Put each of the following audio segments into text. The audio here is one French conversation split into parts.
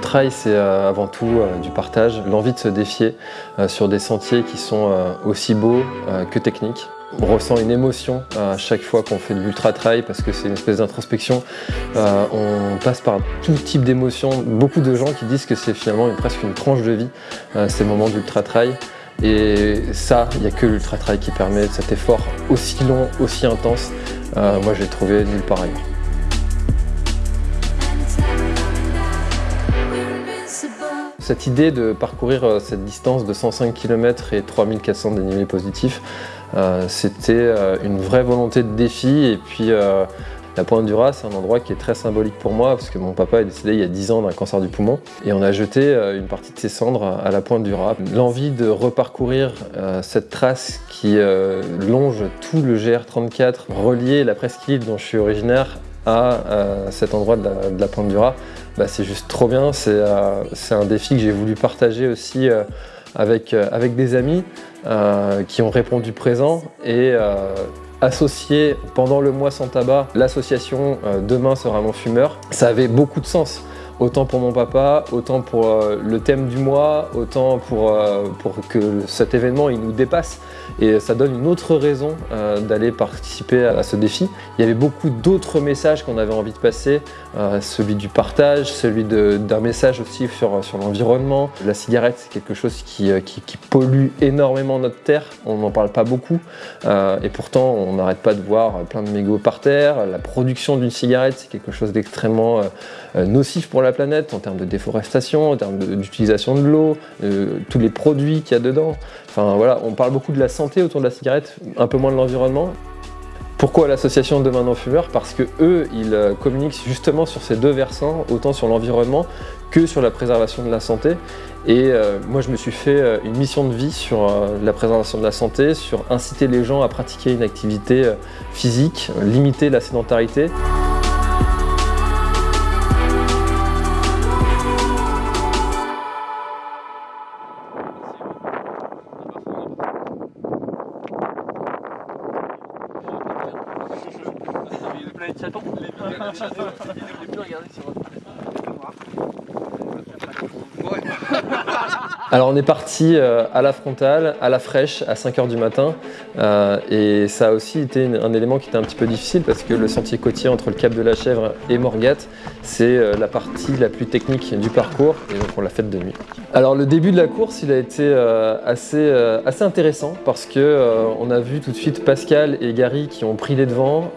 trail, c'est avant tout du partage, l'envie de se défier sur des sentiers qui sont aussi beaux que techniques. On ressent une émotion à chaque fois qu'on fait de l'ultra trail parce que c'est une espèce d'introspection. on passe par tout type d'émotions. Beaucoup de gens qui disent que c'est finalement presque une tranche de vie, ces moments d'ultra trail. Et ça, il n'y a que l'ultra trail qui permet cet effort aussi long, aussi intense. moi, je l'ai trouvé nulle part ailleurs. Cette idée de parcourir euh, cette distance de 105 km et 3400 dénivelés positifs, euh, c'était euh, une vraie volonté de défi et puis la Pointe du Raz, c'est un endroit qui est très symbolique pour moi parce que mon papa est décédé il y a 10 ans d'un cancer du poumon et on a jeté une partie de ses cendres à la Pointe du Raz. L'envie de reparcourir cette trace qui longe tout le GR34, relier la presqu'île dont je suis originaire à cet endroit de la Pointe du Raz, bah, c'est juste trop bien. Euh, c'est un défi que j'ai voulu partager aussi euh, avec, euh, avec des amis qui ont répondu présent et associer pendant le mois sans tabac l'association Demain sera mon fumeur. Ça avait beaucoup de sens autant pour mon papa, autant pour le thème du mois, autant pour, pour que cet événement il nous dépasse et ça donne une autre raison euh, d'aller participer à, ce défi. Il y avait beaucoup d'autres messages qu'on avait envie de passer, euh, celui du partage, celui d'un message aussi sur, sur l'environnement. La cigarette, c'est quelque chose qui, euh, qui, pollue énormément notre terre, on n'en parle pas beaucoup, et pourtant on n'arrête pas de voir plein de mégots par terre. La production d'une cigarette, c'est quelque chose d'extrêmement nocif pour la planète en termes de déforestation, en termes d'utilisation de, l'eau, tous les produits qu'il y a dedans. Enfin voilà, on parle beaucoup de la santé autour de la cigarette, un peu moins de l'environnement. Pourquoi l'association Demain non fumeur? Parce que eux, ils euh, communiquent justement sur ces deux versants, autant sur l'environnement que sur la préservation de la santé. Et euh, moi, je me suis fait euh, une mission de vie sur la préservation de la santé, sur inciter les gens à pratiquer une activité physique, limiter la sédentarité. Il y planètes chatons. Les, les, les, les plus. Alors on est parti euh, à la frontale, à la fraîche, à 5h du matin. Euh, et ça a aussi été un élément qui était un petit peu difficile parce que le sentier côtier entre le Cap de la Chèvre et Morgat c'est euh, la partie la plus technique du parcours et donc on l'a faite de nuit. Alors le début de la course il a été assez, assez intéressant parce que on a vu tout de suite Pascal et Gary qui ont pris les devants,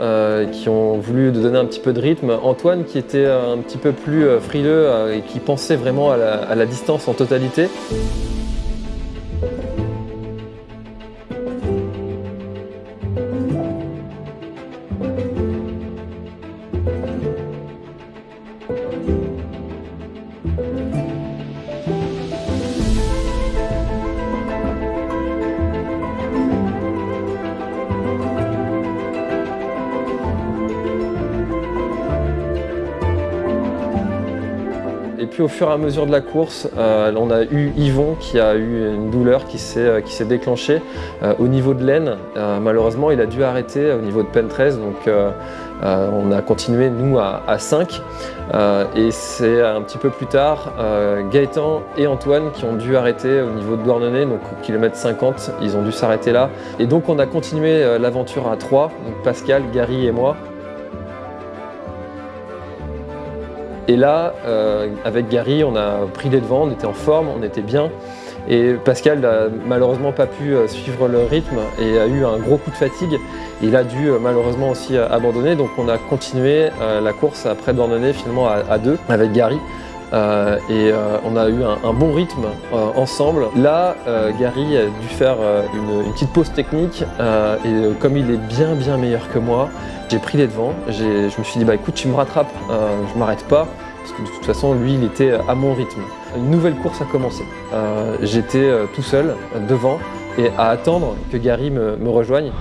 qui ont voulu donner un petit peu de rythme, Antoine qui était un petit peu plus frileux et qui pensait vraiment à la, distance en totalité. Puis au fur et à mesure de la course, euh, on a eu Yvon qui a eu une douleur qui s'est euh, déclenchée euh, au niveau de l'aine. malheureusement, il a dû arrêter au niveau de pen 13, donc on a continué nous à, 5. et c'est un petit peu plus tard, Gaëtan et Antoine qui ont dû arrêter au niveau de Douarnenez, donc au kilomètre 50, ils ont dû s'arrêter là. Et donc on a continué l'aventure à 3, donc Pascal, Gary et moi. Et là, euh, avec Gary, on a pris les devants, on était en forme, on était bien. Et Pascal n'a malheureusement pas pu euh, suivre le rythme et a eu un gros coup de fatigue. Il a dû euh, malheureusement aussi abandonner, donc on a continué la course après Dornenay finalement à, deux avec Gary. et on a eu un, bon rythme ensemble. Là, Gary a dû faire une, petite pause technique et comme il est bien bien meilleur que moi, j'ai pris les devants, je me suis dit bah écoute tu me rattrapes, euh, je m'arrête pas, parce que de toute façon lui il était à mon rythme. Une nouvelle course a commencé. Euh, j'étais euh, tout seul devant et à attendre que Gary me, rejoigne.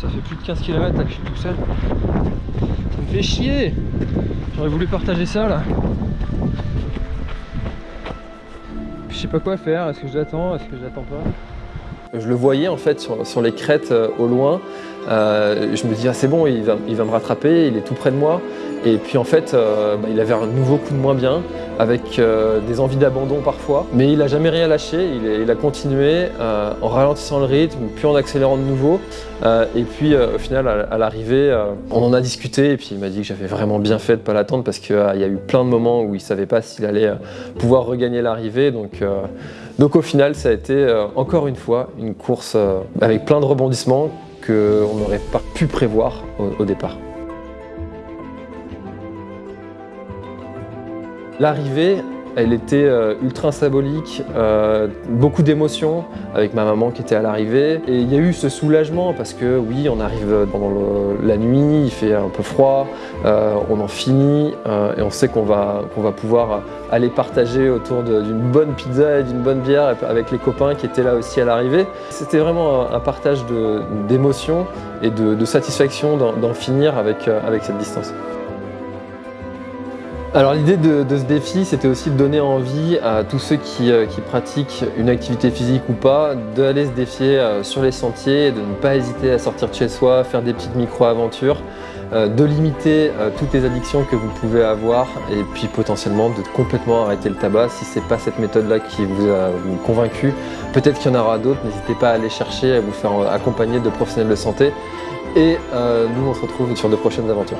Ça fait plus de 15 km que je suis tout seul. Ça me fait chier J'aurais voulu partager ça là. Je sais pas quoi faire, est-ce que je l'attends, est-ce que je l'attends pas? Je le voyais en fait sur les crêtes au loin, euh, je me dis, ah, c'est bon, il va, me rattraper, il est tout près de moi. Et puis en fait, euh, bah, il avait un nouveau coup de moins bien, avec euh, des envies d'abandon parfois. Mais il n'a jamais rien lâché, il, a continué en ralentissant le rythme, puis en accélérant de nouveau. et puis au final, à, l'arrivée, on en a discuté et puis il m'a dit que j'avais vraiment bien fait de ne pas l'attendre parce qu'il y a eu plein de moments où il ne savait pas s'il allait pouvoir regagner l'arrivée. Donc au final, ça a été encore une fois une course avec plein de rebondissements qu'on n'aurait pas pu prévoir au départ. L'arrivée, elle était euh, ultra symbolique, euh, beaucoup d'émotions avec ma maman qui était à l'arrivée. Et il y a eu ce soulagement parce que oui, on arrive pendant la nuit, il fait un peu froid, euh, on en finit et on sait qu'on va, pouvoir aller partager autour d'une bonne pizza et d'une bonne bière avec les copains qui étaient là aussi à l'arrivée. C'était vraiment un, partage d'émotions et de, satisfaction d'en finir avec cette distance. Alors l'idée de, ce défi, c'était aussi de donner envie à tous ceux qui, euh, pratiquent une activité physique ou pas, d'aller se défier euh, sur les sentiers, de ne pas hésiter à sortir de chez soi, faire des petites micro-aventures, euh, de limiter toutes les addictions que vous pouvez avoir et puis potentiellement de complètement arrêter le tabac si ce n'est pas cette méthode-là qui vous a convaincu. Peut-être qu'il y en aura d'autres, n'hésitez pas à aller chercher, à vous faire accompagner de professionnels de santé et nous on se retrouve sur de prochaines aventures.